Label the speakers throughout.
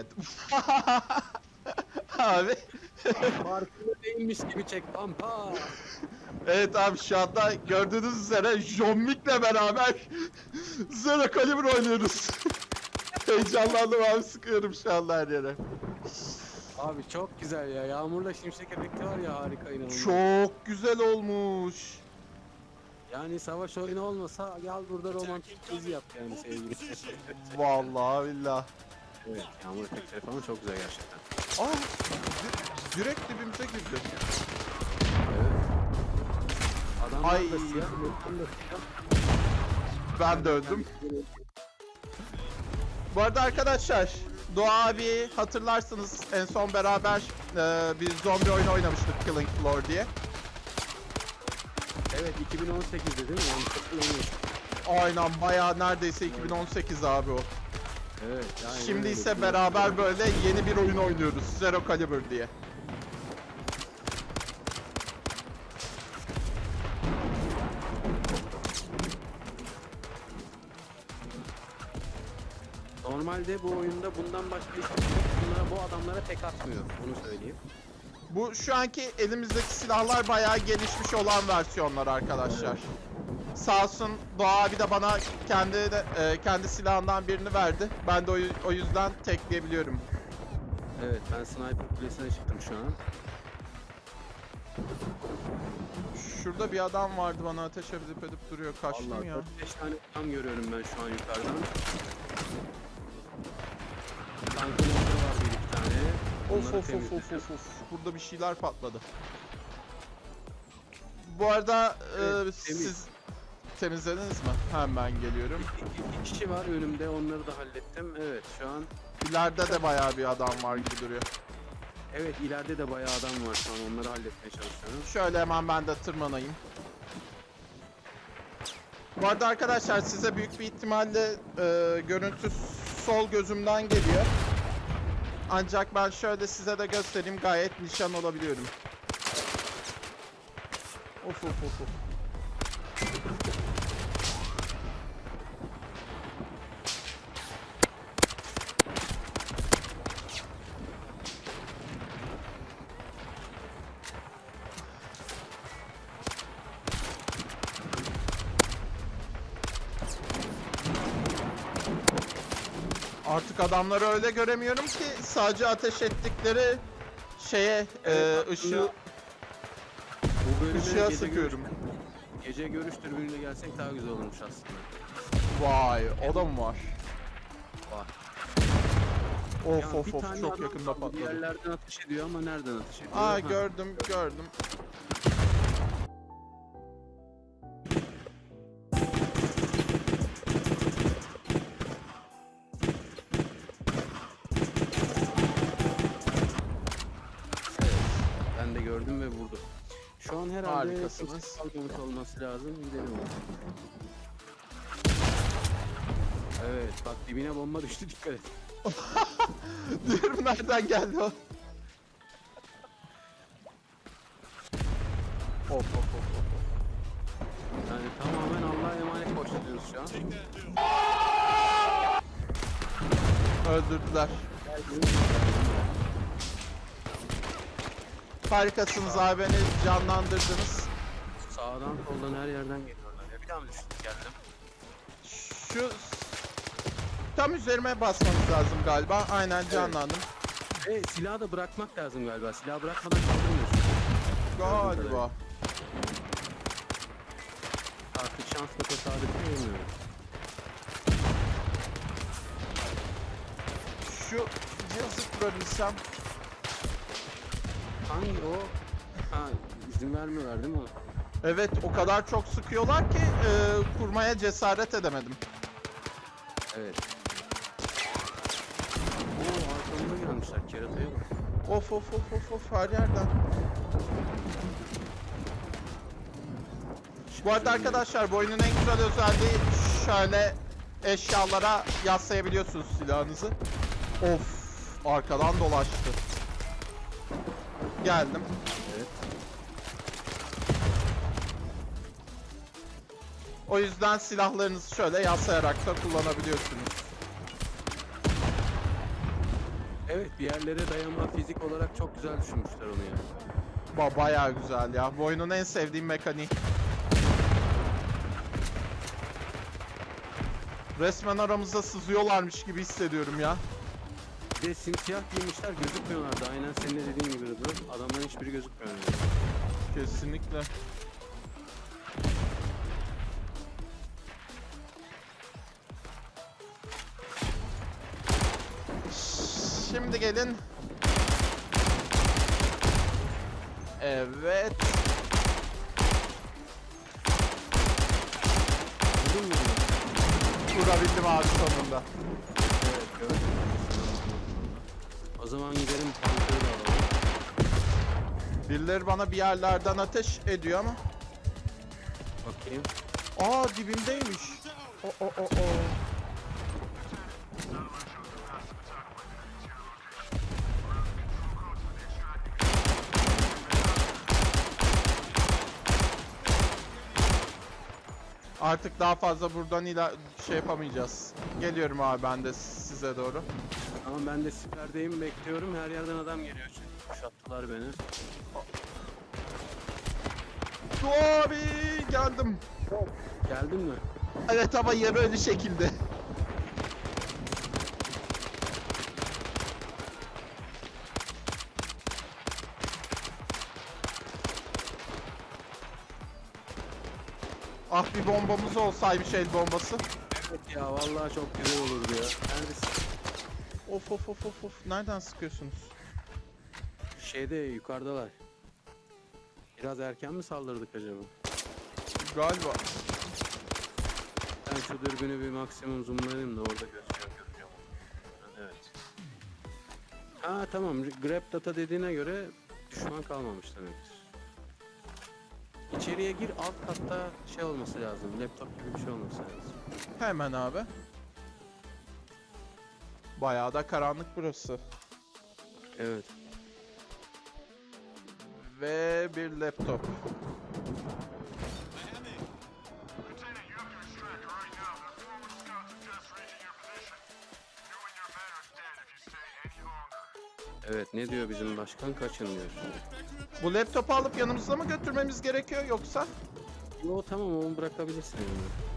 Speaker 1: evet. abi.
Speaker 2: Farkında değilmiş gibi çek pampa.
Speaker 1: Evet abi şu anda gördüğünüz üzere John Wick'le beraber Zero Caliber oynuyoruz. Heyecanlandım abi sıkıyorum şu anda her yere.
Speaker 2: Abi çok güzel ya. Yağmurla şimşek efekti var ya harika inanılmaz.
Speaker 1: Çok güzel olmuş.
Speaker 2: Yani savaş oyunu olmasa gel burada romantik dizi yap yani sevgili.
Speaker 1: Vallahi billah.
Speaker 2: Evet yağmur efektleri falan çok güzel gerçekten.
Speaker 1: Aa, di- direkt dibimize girdi.
Speaker 2: Evet. Adamlar
Speaker 1: Ay.
Speaker 2: da siyah.
Speaker 1: Ben de öldüm. Bu arada arkadaşlar, Doğa abi hatırlarsınız en son beraber e, bir zombi oyunu oynamıştık Killing Floor diye.
Speaker 2: Evet 2018'de değil mi? Yanlış.
Speaker 1: Aynen bayağı neredeyse 2018 abi o.
Speaker 2: Evet.
Speaker 1: Şimdi
Speaker 2: öyle.
Speaker 1: ise beraber böyle yeni bir oyun oynuyoruz. Zero Caliber diye.
Speaker 2: Normalde bu oyunda bundan başka hiçbir şey yok. Bunlara, bu adamlara tek atmıyor. Bunu söyleyeyim.
Speaker 1: Bu şu anki elimizdeki silahlar bayağı gelişmiş olan versiyonlar arkadaşlar. Sağ olsun Doğa abi de bana kendi de, e, kendi silahından birini verdi. Ben de o, o yüzden tekleyebiliyorum.
Speaker 2: Evet ben sniper kulesine çıktım şu an.
Speaker 1: Şurada bir adam vardı bana ateş edip edip duruyor. Kaçtım
Speaker 2: Vallahi
Speaker 1: ya.
Speaker 2: 4-5 tane tam görüyorum ben şu an yukarıdan. Tankın var bir iki tane.
Speaker 1: Of
Speaker 2: Onları
Speaker 1: of of of of of. Burada bir şeyler patladı. Bu arada e,
Speaker 2: Evet, temiz.
Speaker 1: siz temizlediniz mi? Hemen geliyorum.
Speaker 2: İki, iki kişi var önümde onları da hallettim. Evet şu an
Speaker 1: İleride de bayağı bir adam var gibi duruyor.
Speaker 2: evet ileride de bayağı adam var şu an onları halletmeye çalışıyorum.
Speaker 1: Şöyle hemen ben de tırmanayım. Bu arada arkadaşlar size büyük bir ihtimalle e, görüntü sol gözümden geliyor. Ancak ben şöyle size de göstereyim gayet nişan olabiliyorum. Of of of of. Artık adamları öyle göremiyorum ki sadece ateş ettikleri şeye
Speaker 2: Evet,
Speaker 1: e, ışığı
Speaker 2: Bu bölüme
Speaker 1: ışığa
Speaker 2: gece
Speaker 1: sıkıyorum.
Speaker 2: görüş- Gece görüş türbünüyle gelsek daha güzel olurmuş aslında.
Speaker 1: Vay o da mı var?
Speaker 2: Var.
Speaker 1: Of
Speaker 2: Ya
Speaker 1: of of çok yakında
Speaker 2: kaldı, Bir
Speaker 1: patladı.
Speaker 2: yerlerden ateş ediyor ama nereden ateş ediyor?
Speaker 1: Aa
Speaker 2: Ha,
Speaker 1: gördüm gördüm.
Speaker 2: Gördüm ve vurdum. Şu an herhalde
Speaker 1: Harikasınız.
Speaker 2: kalmamış olması lazım. Gidelim abi. Evet bak dibine bomba düştü dikkat et.
Speaker 1: Diyorum nereden geldi o? Of of of of.
Speaker 2: Yani tamamen Allah'a emanet koşturuyoruz şu an.
Speaker 1: Öldürdüler. Harikasınız abi beni canlandırdınız.
Speaker 2: Sağdan soldan her yerden geliyorlar ya. Bir daha mı düştük geldim?
Speaker 1: Şu tam üzerime basmanız lazım galiba. Aynen canlandım.
Speaker 2: E silahı da bırakmak lazım galiba. Silahı bırakmadan kaldırmıyorsun.
Speaker 1: Galiba.
Speaker 2: Artık şansla tesadüf mi bilmiyorum.
Speaker 1: Şu cihazı kurabilsem.
Speaker 2: Hangi o? Ha izin vermiyorlar değil mi?
Speaker 1: Evet o kadar çok sıkıyorlar ki e, kurmaya cesaret edemedim.
Speaker 2: Evet. Oo arkamda gelmişler kerataya bak.
Speaker 1: Of of of of of her yerden. Bu arada arkadaşlar bu oyunun en güzel özelliği şöyle eşyalara yaslayabiliyorsunuz silahınızı. Of arkadan dolaştı. Geldim.
Speaker 2: Evet.
Speaker 1: O yüzden silahlarınızı şöyle yaslayarak da kullanabiliyorsunuz.
Speaker 2: Evet bir yerlere dayanma fizik olarak çok güzel düşünmüşler onu yani.
Speaker 1: Ba bayağı güzel ya. Bu oyunun en sevdiğim mekaniği. Resmen aramızda sızıyorlarmış gibi hissediyorum ya.
Speaker 2: Bir de simsiyah giymişler gözükmüyorlardı. Aynen senin de dediğin gibi Rıdvan. Adamların hiçbiri gözükmüyor.
Speaker 1: Kesinlikle. Şimdi gelin. Evet.
Speaker 2: Vurdun mu?
Speaker 1: Vurabildim abi sonunda.
Speaker 2: Evet gördüm. O zaman gidelim tankları da alalım.
Speaker 1: Birileri bana bir yerlerden ateş ediyor ama.
Speaker 2: Bakayım.
Speaker 1: Aa dibimdeymiş. O o o o. Artık daha fazla buradan ila şey yapamayacağız. Geliyorum abi ben de size doğru.
Speaker 2: Ama ben de siperdeyim bekliyorum. Her yerden adam geliyor çünkü. Kuşattılar beni.
Speaker 1: Abi geldim.
Speaker 2: Geldin mi?
Speaker 1: Evet ama yarı ölü şekilde. Ah bir bombamız olsaymış el bombası.
Speaker 2: Evet ya vallahi çok güzel olurdu ya. Neredesin?
Speaker 1: Of of of of of. Nereden sıkıyorsunuz?
Speaker 2: Şeyde yukarıdalar. Biraz erken mi saldırdık acaba?
Speaker 1: Galiba.
Speaker 2: Ben şu dürbünü bir maksimum zoomlayayım da orada gözüküyor göreceğim. Evet. Ha tamam grab data dediğine göre düşman kalmamış demektir. İçeriye gir alt katta şey olması lazım. Laptop gibi bir şey olması lazım.
Speaker 1: Hemen abi. Bayağı da karanlık burası.
Speaker 2: Evet.
Speaker 1: Ve bir laptop.
Speaker 2: Evet ne diyor bizim başkan kaçın diyor.
Speaker 1: Bu laptopu alıp yanımızda mı götürmemiz gerekiyor yoksa?
Speaker 2: Yo tamam onu bırakabilirsin yani.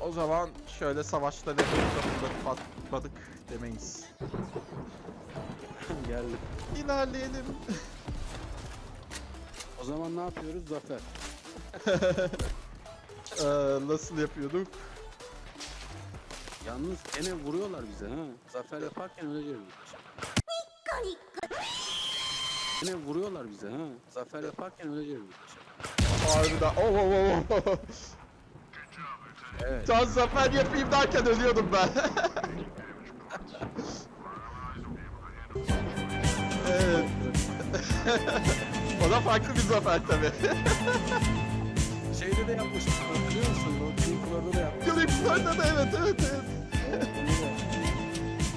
Speaker 1: O zaman şöyle savaşta laptopu patladık demeyiz.
Speaker 2: Geldi.
Speaker 1: İlerleyelim.
Speaker 2: O zaman ne yapıyoruz Zafer?
Speaker 1: Ee, nasıl yapıyorduk?
Speaker 2: Yalnız gene vuruyorlar bize ha. Zafer yaparken öleceğiz. Gene vuruyorlar bize ha. Zafer yaparken öleceğiz.
Speaker 1: Harbiden. Oh, oh, oh, oh.
Speaker 2: Evet.
Speaker 1: Can zafer yapayım derken ölüyordum ben. evet. o da farklı bir zafer tabi.
Speaker 2: Şeyde de yapmıştık hatırlıyor musun? O Clinkler'da da yapmıştık.
Speaker 1: Klipler'de de evet evet evet.
Speaker 2: Evet, onu da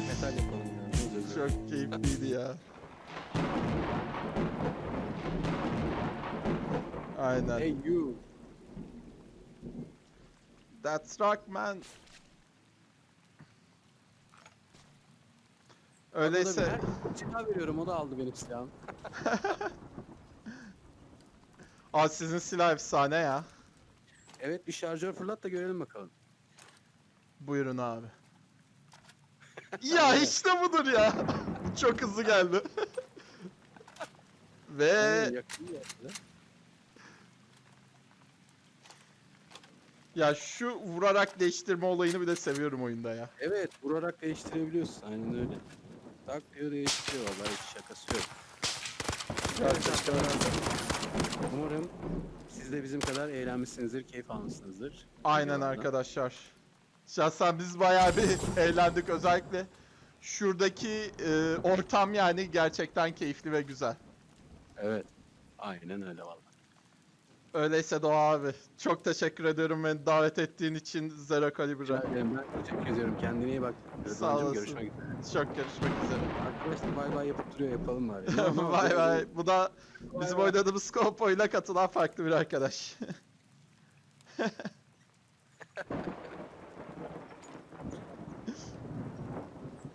Speaker 2: Metal yapalım ya. ne olacak?
Speaker 1: Çok keyifliydi ya. Aynen.
Speaker 2: Hey you.
Speaker 1: That's rock man. Öyleyse.
Speaker 2: Silah veriyorum o da aldı benim silahımı.
Speaker 1: Aa sizin silah efsane ya.
Speaker 2: Evet bir şarjör fırlat da görelim bakalım.
Speaker 1: Buyurun abi. ya işte budur ya. Çok hızlı geldi. Ve ya şu vurarak değiştirme olayını bir de seviyorum oyunda ya.
Speaker 2: Evet vurarak değiştirebiliyorsun aynen öyle. Tak diyor değiştiriyor vallahi hiç şakası yok. Arkadaşlar. Umarım siz de bizim kadar eğlenmişsinizdir, keyif almışsınızdır.
Speaker 1: Aynen
Speaker 2: Videolardan.
Speaker 1: arkadaşlar. Şahsen biz bayağı bir eğlendik özellikle. Şuradaki e, ortam yani gerçekten keyifli ve güzel.
Speaker 2: Evet. Aynen öyle vallahi.
Speaker 1: Öyleyse Doğa abi çok teşekkür ediyorum beni davet ettiğin için Zero
Speaker 2: ederim, Ben teşekkür ediyorum. Kendine iyi bak.
Speaker 1: Sağ olasın.
Speaker 2: Görüşmek üzere.
Speaker 1: Çok görüşmek üzere.
Speaker 2: Arkadaşlar bay bay yapıp duruyor yapalım bari.
Speaker 1: Vay vay. Bu da bizim oynadığımız Scopo ile katılan farklı bir arkadaş.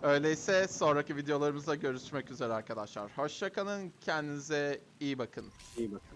Speaker 1: Öyleyse sonraki videolarımızda görüşmek üzere arkadaşlar. Hoşçakalın, kendinize iyi bakın.
Speaker 2: İyi bakın.